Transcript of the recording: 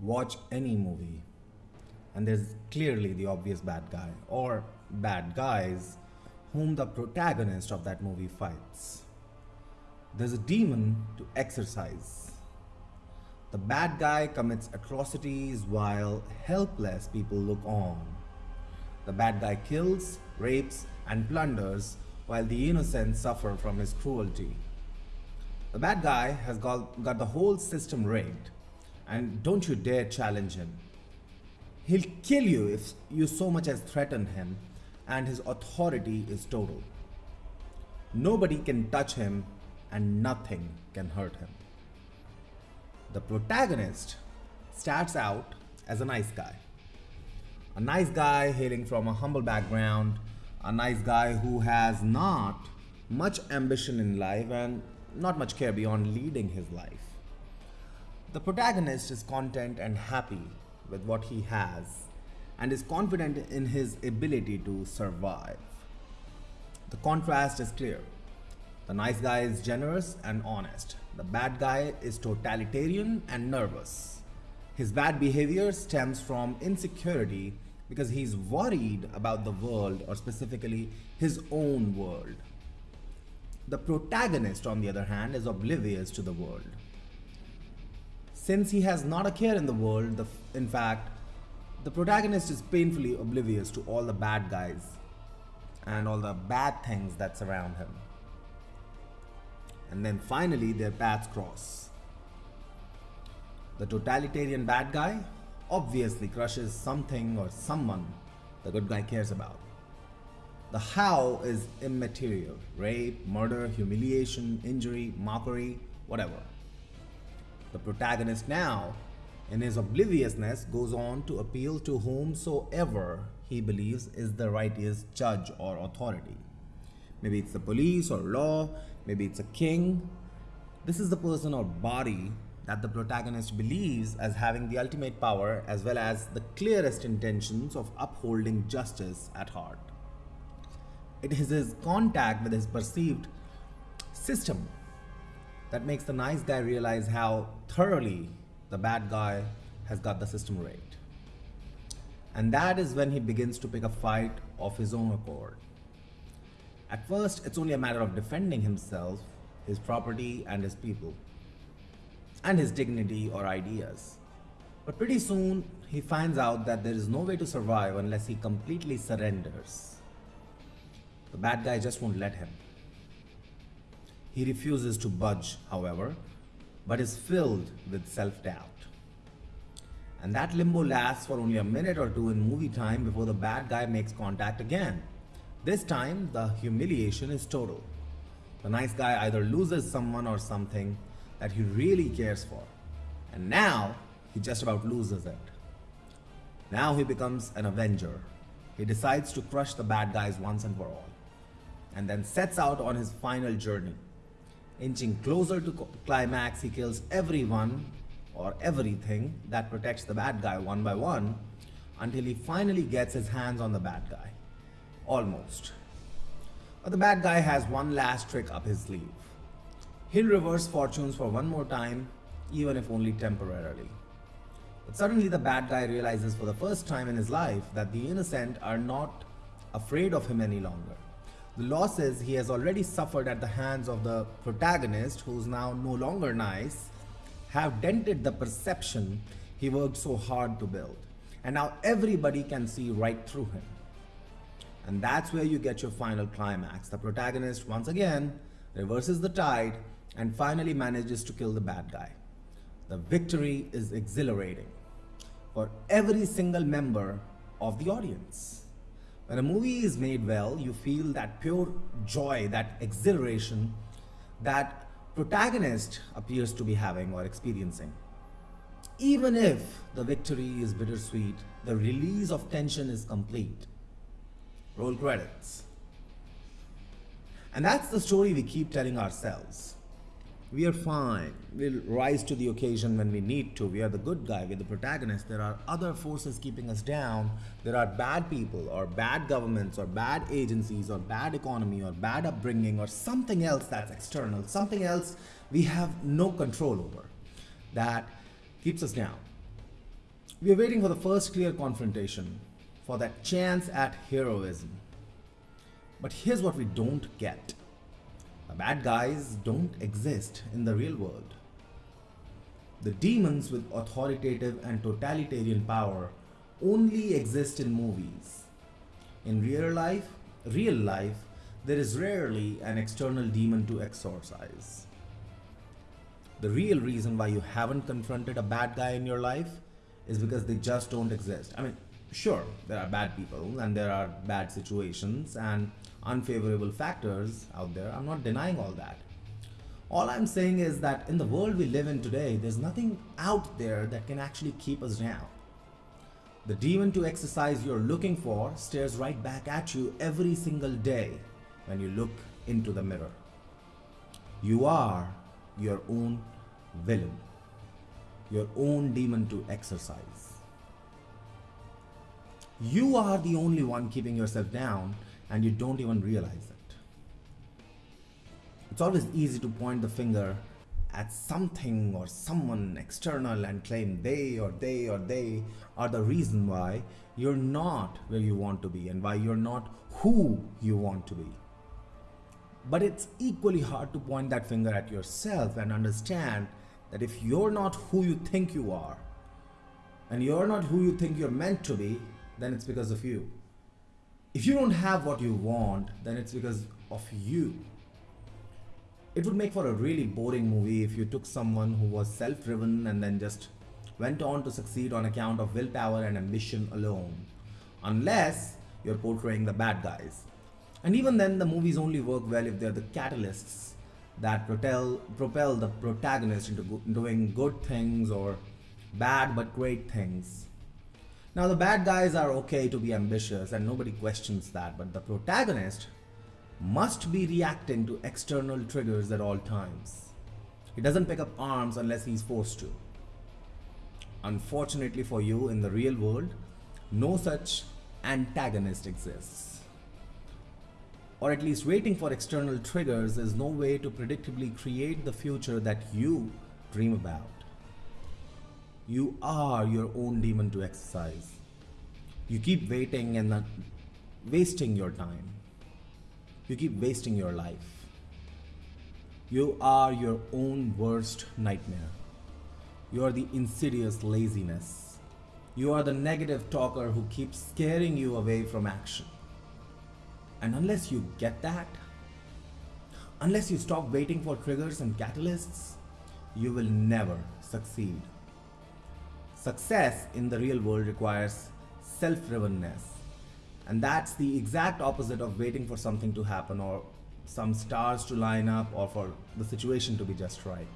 watch any movie and there's clearly the obvious bad guy or bad guys whom the protagonist of that movie fights. There's a demon to exorcise. The bad guy commits atrocities while helpless people look on. The bad guy kills, rapes, and plunders while the innocent suffer from his cruelty. The bad guy has got, got the whole system rigged, and don't you dare challenge him. He'll kill you if you so much as threaten him, and his authority is total. Nobody can touch him, and nothing can hurt him. The protagonist starts out as a nice guy. A nice guy hailing from a humble background, a nice guy who has not much ambition in life and not much care beyond leading his life. The protagonist is content and happy with what he has and is confident in his ability to survive. The contrast is clear. The nice guy is generous and honest. The bad guy is totalitarian and nervous. His bad behavior stems from insecurity because he's worried about the world or specifically his own world. The protagonist, on the other hand, is oblivious to the world. Since he has not a care in the world, the, in fact, the protagonist is painfully oblivious to all the bad guys and all the bad things that surround him. And then finally, their paths cross. The totalitarian bad guy obviously crushes something or someone the good guy cares about. The how is immaterial rape, murder, humiliation, injury, mockery, whatever. The protagonist now, in his obliviousness, goes on to appeal to whomsoever he believes is the righteous judge or authority. Maybe it's the police or law, maybe it's a king. This is the person or body that the protagonist believes as having the ultimate power as well as the clearest intentions of upholding justice at heart. It is his contact with his perceived system that makes the nice guy realize how thoroughly the bad guy has got the system rigged. And that is when he begins to pick a fight of his own accord. At first, it's only a matter of defending himself, his property, and his people, and his dignity or ideas. But pretty soon, he finds out that there is no way to survive unless he completely surrenders. The bad guy just won't let him. He refuses to budge, however, but is filled with self-doubt. And that limbo lasts for only a minute or two in movie time before the bad guy makes contact again. This time, the humiliation is total. The nice guy either loses someone or something that he really cares for. And now, he just about loses it. Now he becomes an avenger. He decides to crush the bad guys once and for all and then sets out on his final journey. Inching closer to climax, he kills everyone or everything that protects the bad guy one by one until he finally gets his hands on the bad guy. Almost. But the bad guy has one last trick up his sleeve. He'll reverse fortunes for one more time, even if only temporarily. But suddenly the bad guy realizes for the first time in his life that the innocent are not afraid of him any longer. The losses he has already suffered at the hands of the protagonist, who's now no longer nice, have dented the perception he worked so hard to build. And now everybody can see right through him. And that's where you get your final climax. The protagonist, once again, reverses the tide and finally manages to kill the bad guy. The victory is exhilarating for every single member of the audience. When a movie is made well, you feel that pure joy, that exhilaration that protagonist appears to be having or experiencing. Even if the victory is bittersweet, the release of tension is complete. Roll credits. And that's the story we keep telling ourselves we are fine. We'll rise to the occasion when we need to. We are the good guy, we're the protagonist. There are other forces keeping us down. There are bad people or bad governments or bad agencies or bad economy or bad upbringing or something else that's external, something else we have no control over that keeps us down. We are waiting for the first clear confrontation, for that chance at heroism. But here's what we don't get bad guys don't exist in the real world. The demons with authoritative and totalitarian power only exist in movies. In real life, real life, there is rarely an external demon to exorcise. The real reason why you haven't confronted a bad guy in your life is because they just don't exist. I mean, sure, there are bad people and there are bad situations and unfavorable factors out there. I'm not denying all that. All I'm saying is that in the world we live in today, there's nothing out there that can actually keep us down. The demon to exercise you're looking for stares right back at you every single day when you look into the mirror. You are your own villain, your own demon to exercise. You are the only one keeping yourself down and you don't even realize it. It's always easy to point the finger at something or someone external and claim they or they or they are the reason why you're not where you want to be and why you're not who you want to be. But it's equally hard to point that finger at yourself and understand that if you're not who you think you are, and you're not who you think you're meant to be, then it's because of you. If you don't have what you want, then it's because of you. It would make for a really boring movie if you took someone who was self driven and then just went on to succeed on account of willpower and ambition alone. Unless you're portraying the bad guys. And even then, the movies only work well if they're the catalysts that propel, propel the protagonist into go- doing good things or bad but great things. Now, the bad guys are okay to be ambitious and nobody questions that, but the protagonist must be reacting to external triggers at all times. He doesn't pick up arms unless he's forced to. Unfortunately for you, in the real world, no such antagonist exists or at least waiting for external triggers is no way to predictably create the future that you dream about. You are your own demon to exercise. You keep waiting and not wasting your time. You keep wasting your life. You are your own worst nightmare. You are the insidious laziness. You are the negative talker who keeps scaring you away from action. And unless you get that, unless you stop waiting for triggers and catalysts, you will never succeed. Success in the real world requires self drivenness. And that's the exact opposite of waiting for something to happen or some stars to line up or for the situation to be just right.